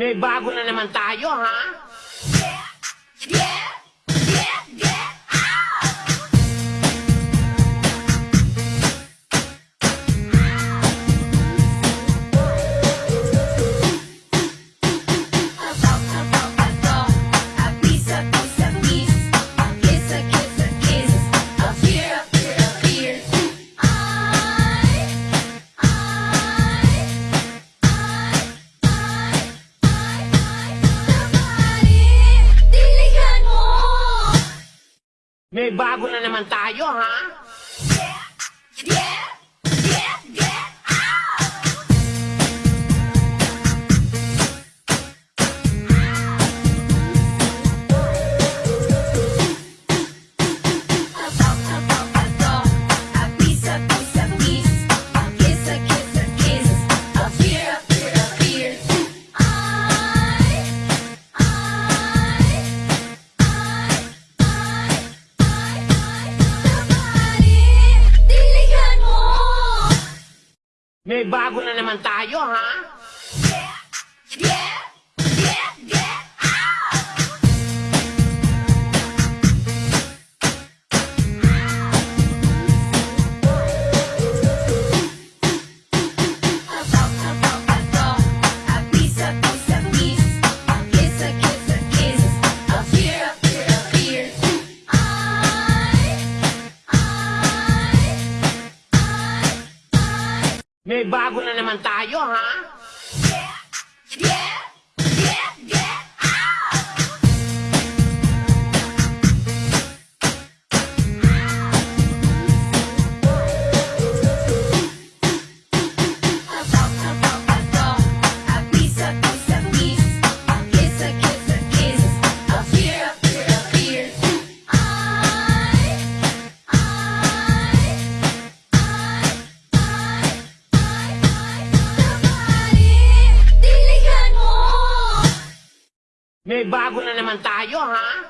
May bago na naman tayo, ha? May bago na naman tayo, ha? Nagbago na naman tayo, ha? Yeah! Yeah! May bago na naman tayo, ha? May bago na naman tayo, ha?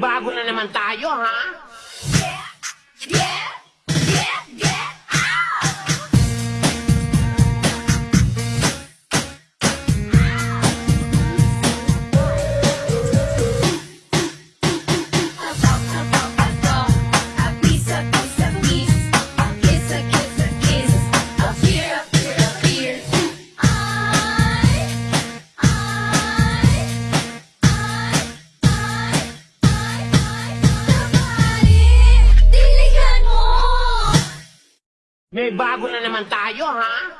Nagbago na naman tayo, ha? Yeah! Yeah! May bago na naman tayo, ha?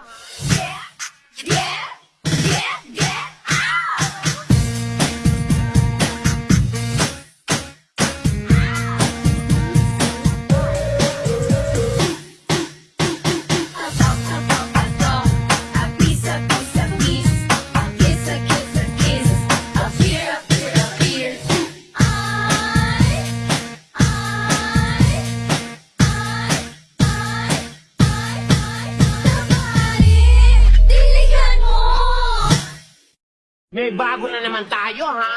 Bago na naman tayo, ha?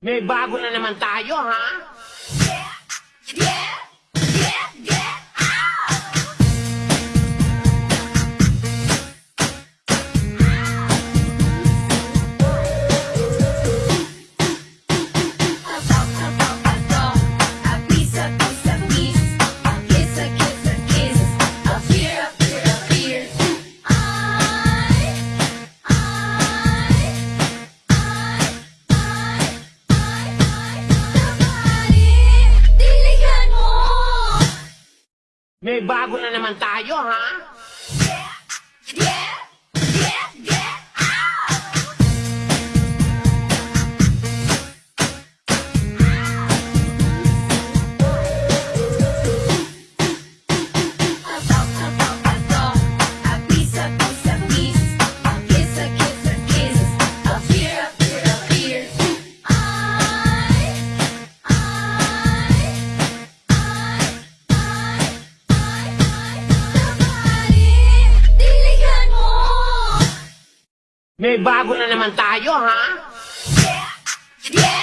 May bago na naman tayo, ha? May bago na naman tayo, ha? May bago na naman tayo, ha? Yeah. Yeah.